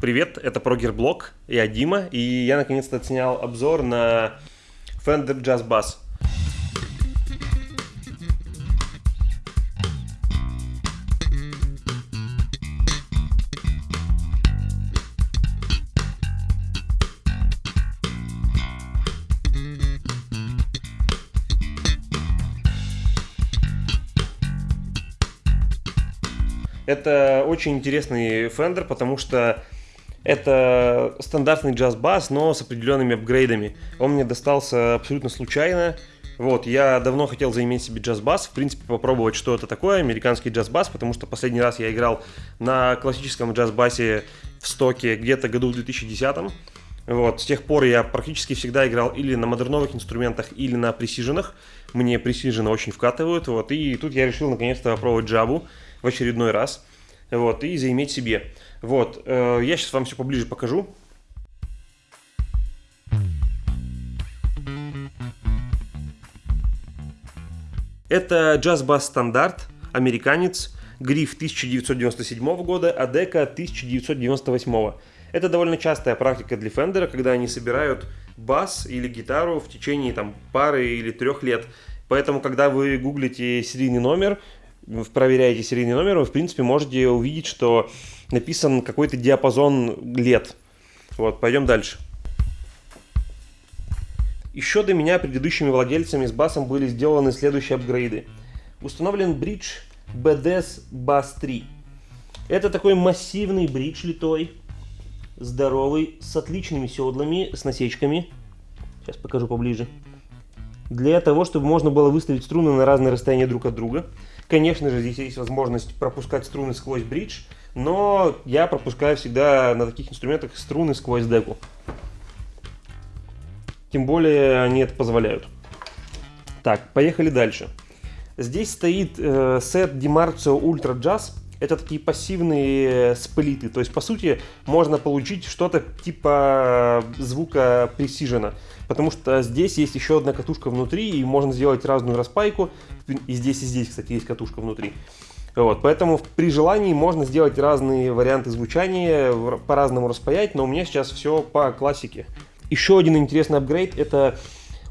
Привет, это Прогерблог, я Дима, и я наконец-то отснял обзор на Fender Jazz Bass. Это очень интересный Fender, потому что это стандартный джаз-бас, но с определенными апгрейдами. Он мне достался абсолютно случайно. Вот, я давно хотел заиметь себе джаз-бас, в принципе, попробовать, что это такое, американский джаз-бас, потому что последний раз я играл на классическом джаз-басе в стоке где-то году в 2010 вот, с тех пор я практически всегда играл или на модерновых инструментах, или на пресиженах. Мне пресижены очень вкатывают, вот, и тут я решил наконец-то попробовать джабу в очередной раз, вот, и заиметь себе. Вот, э, я сейчас вам все поближе покажу. Это джаз-бас стандарт, американец, гриф 1997 года, а дека 1998. Это довольно частая практика для Фендера, когда они собирают бас или гитару в течение там, пары или трех лет. Поэтому, когда вы гуглите серийный номер, проверяете серийный номер, вы, в принципе, можете увидеть, что написан какой-то диапазон лет. Вот, пойдем дальше. Еще до меня предыдущими владельцами с басом были сделаны следующие апгрейды. Установлен бридж BDS Bass 3. Это такой массивный бридж литой, здоровый, с отличными седлами, с насечками. Сейчас покажу поближе. Для того, чтобы можно было выставить струны на разные расстояния друг от друга. Конечно же, здесь есть возможность пропускать струны сквозь бридж, но я пропускаю всегда на таких инструментах струны сквозь деку. Тем более они это позволяют. Так, поехали дальше. Здесь стоит э, сет Dimarzio Ultra Jazz. Это такие пассивные сплиты. То есть, по сути, можно получить что-то типа звука Precision. Потому что здесь есть еще одна катушка внутри, и можно сделать разную распайку. И здесь, и здесь, кстати, есть катушка внутри. Вот, поэтому при желании можно сделать разные варианты звучания, по-разному распаять, но у меня сейчас все по классике. Еще один интересный апгрейд это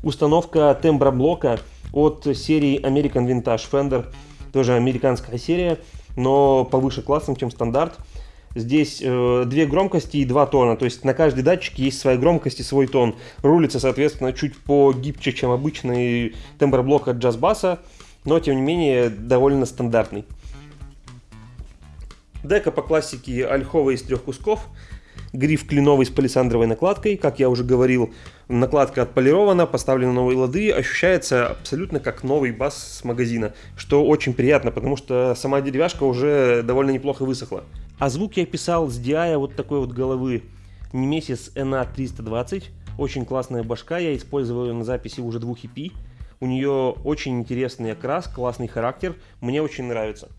установка темброблока от серии American Vintage Fender, тоже американская серия, но повыше классом, чем стандарт. Здесь э, две громкости и два тона, то есть на каждой датчике есть своя громкость и свой тон. Рулится, соответственно, чуть погибче, чем обычный темброблок от джаз-баса, но тем не менее довольно стандартный. Дека по классике ольховая из трех кусков. Гриф кленовый с палисандровой накладкой. Как я уже говорил, накладка отполирована, поставлены новые лады. Ощущается абсолютно как новый бас с магазина. Что очень приятно, потому что сама деревяшка уже довольно неплохо высохла. А звук я писал с DI вот такой вот головы Nemesis NA320. Очень классная башка, я использовал ее на записи уже двух EP. У нее очень интересный окрас, классный характер, мне очень нравится.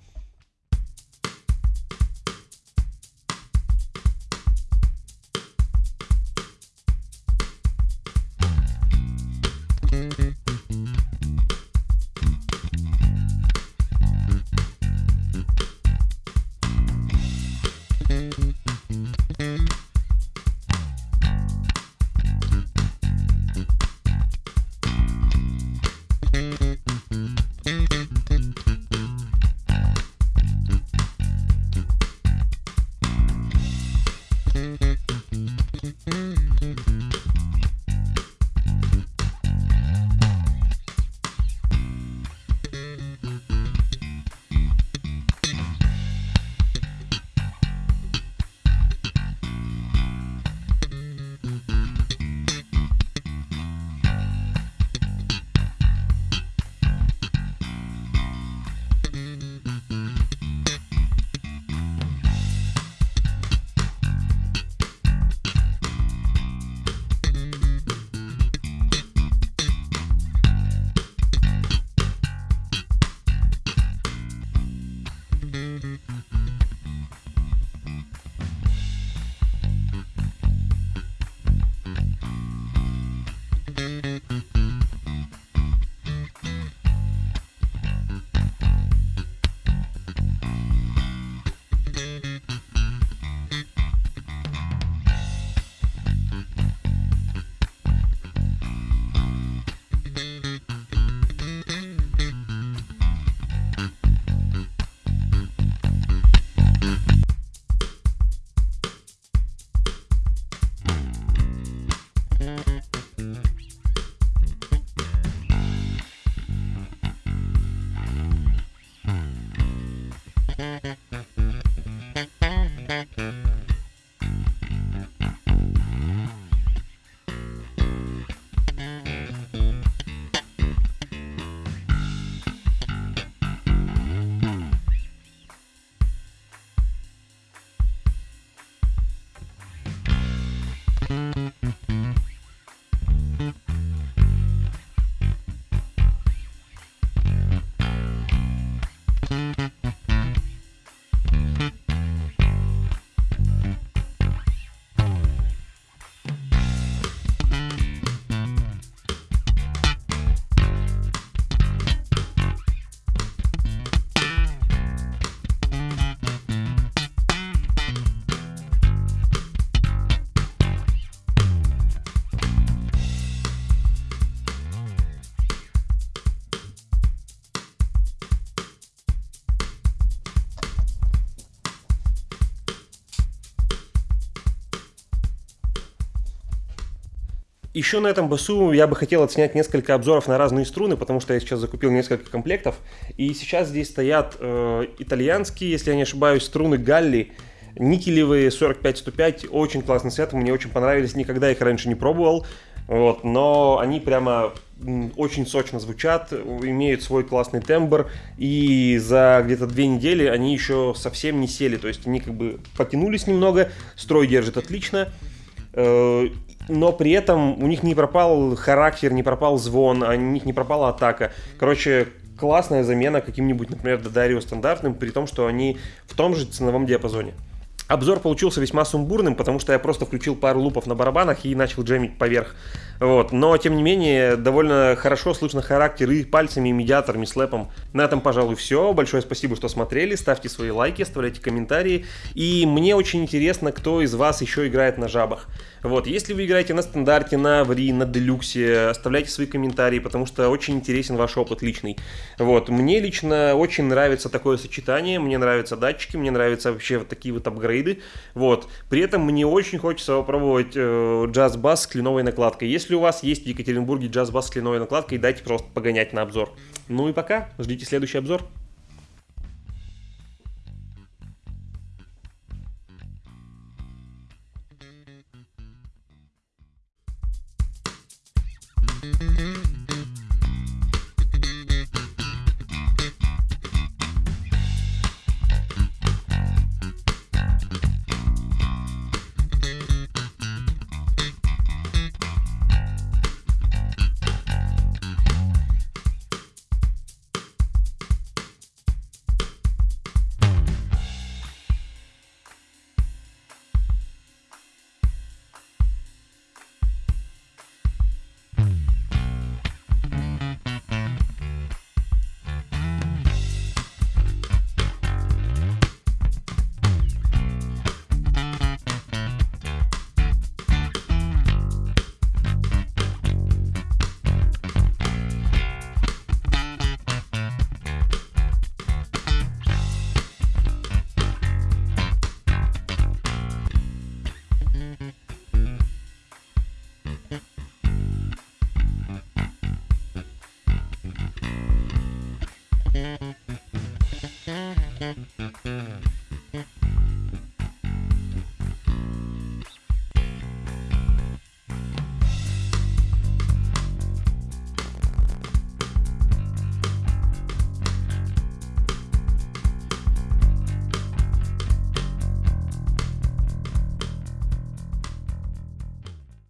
Еще на этом басу я бы хотел отснять несколько обзоров на разные струны, потому что я сейчас закупил несколько комплектов. И сейчас здесь стоят э, итальянские, если я не ошибаюсь, струны Галли, никелевые 45-105, очень классный сет, мне очень понравились, никогда их раньше не пробовал. Вот, но они прямо очень сочно звучат, имеют свой классный тембр, и за где-то две недели они еще совсем не сели, то есть они как бы потянулись немного, строй держит отлично, э, но при этом у них не пропал характер, не пропал звон, у них не пропала атака. Короче, классная замена каким-нибудь, например, Додарио стандартным, при том, что они в том же ценовом диапазоне. Обзор получился весьма сумбурным, потому что я просто включил пару лупов на барабанах и начал джемить поверх. Вот. Но, тем не менее, довольно хорошо слышно характер и пальцами, и медиатором, и слэпом. На этом, пожалуй, все. Большое спасибо, что смотрели. Ставьте свои лайки, оставляйте комментарии. И мне очень интересно, кто из вас еще играет на жабах. Вот, если вы играете на стандарте, на Аври, на Делюксе, оставляйте свои комментарии, потому что очень интересен ваш опыт личный. Вот, мне лично очень нравится такое сочетание, мне нравятся датчики, мне нравятся вообще вот такие вот апгрейды. Вот, при этом мне очень хочется попробовать э, джаз-бас с кленовой накладкой. Если у вас есть в Екатеринбурге джаз-бас с кленовой накладкой, дайте просто погонять на обзор. Ну и пока, ждите следующий обзор. Mm-hmm.